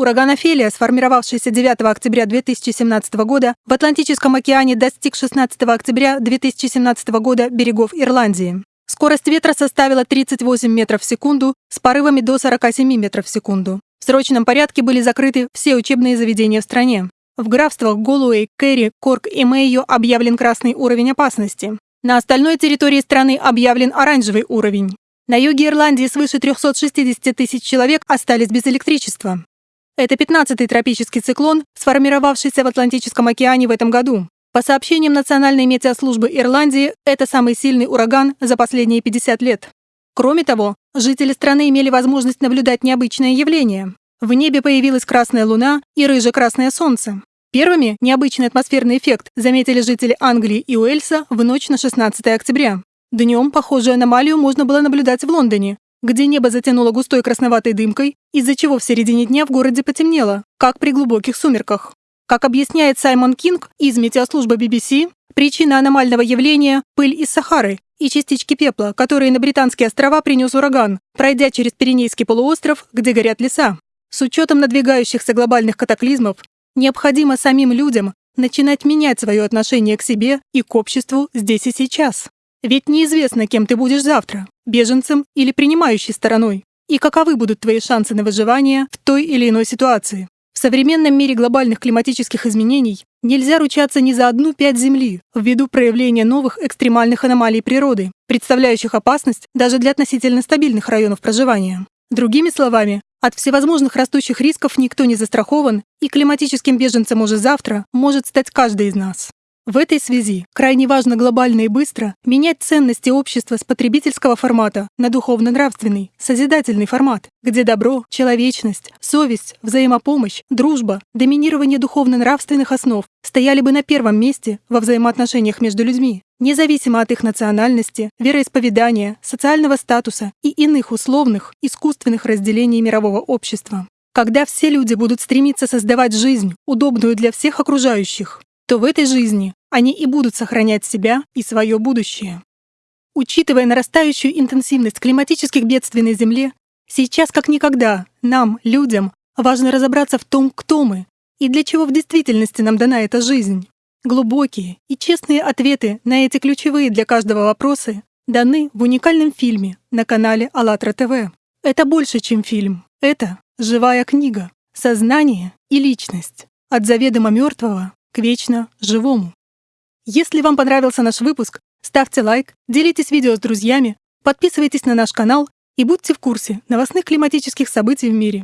Ураган Офелия, сформировавшийся 9 октября 2017 года, в Атлантическом океане достиг 16 октября 2017 года берегов Ирландии. Скорость ветра составила 38 метров в секунду с порывами до 47 метров в секунду. В срочном порядке были закрыты все учебные заведения в стране. В графствах Голуэй, Керри, Корк и Мэйо объявлен красный уровень опасности. На остальной территории страны объявлен оранжевый уровень. На юге Ирландии свыше 360 тысяч человек остались без электричества. Это 15-й тропический циклон, сформировавшийся в Атлантическом океане в этом году. По сообщениям Национальной метеослужбы Ирландии, это самый сильный ураган за последние 50 лет. Кроме того, жители страны имели возможность наблюдать необычное явление. В небе появилась красная луна и рыже-красное солнце. Первыми необычный атмосферный эффект заметили жители Англии и Уэльса в ночь на 16 октября. Днем похожую аномалию можно было наблюдать в Лондоне, где небо затянуло густой красноватой дымкой, из-за чего в середине дня в городе потемнело, как при глубоких сумерках. Как объясняет Саймон Кинг из метеослужбы BBC, причина аномального явления – пыль из Сахары и частички пепла, которые на Британские острова принес ураган, пройдя через Пиренейский полуостров, где горят леса. С учетом надвигающихся глобальных катаклизмов, необходимо самим людям начинать менять свое отношение к себе и к обществу здесь и сейчас. Ведь неизвестно, кем ты будешь завтра – беженцем или принимающей стороной, и каковы будут твои шансы на выживание в той или иной ситуации. В современном мире глобальных климатических изменений нельзя ручаться ни за одну пять Земли ввиду проявления новых экстремальных аномалий природы, представляющих опасность даже для относительно стабильных районов проживания. Другими словами, от всевозможных растущих рисков никто не застрахован, и климатическим беженцем уже завтра может стать каждый из нас. В этой связи крайне важно глобально и быстро менять ценности общества с потребительского формата на духовно-нравственный, созидательный формат, где добро, человечность, совесть, взаимопомощь, дружба, доминирование духовно-нравственных основ стояли бы на первом месте во взаимоотношениях между людьми, независимо от их национальности, вероисповедания, социального статуса и иных условных, искусственных разделений мирового общества. Когда все люди будут стремиться создавать жизнь, удобную для всех окружающих, то в этой жизни они и будут сохранять себя и свое будущее. Учитывая нарастающую интенсивность климатических бедствий на Земле, сейчас как никогда нам, людям, важно разобраться в том, кто мы и для чего в действительности нам дана эта жизнь. Глубокие и честные ответы на эти ключевые для каждого вопросы даны в уникальном фильме на канале АЛЛАТРА ТВ. Это больше, чем фильм. Это живая книга, сознание и личность. От заведомо мертвого к вечно живому. Если вам понравился наш выпуск, ставьте лайк, делитесь видео с друзьями, подписывайтесь на наш канал и будьте в курсе новостных климатических событий в мире.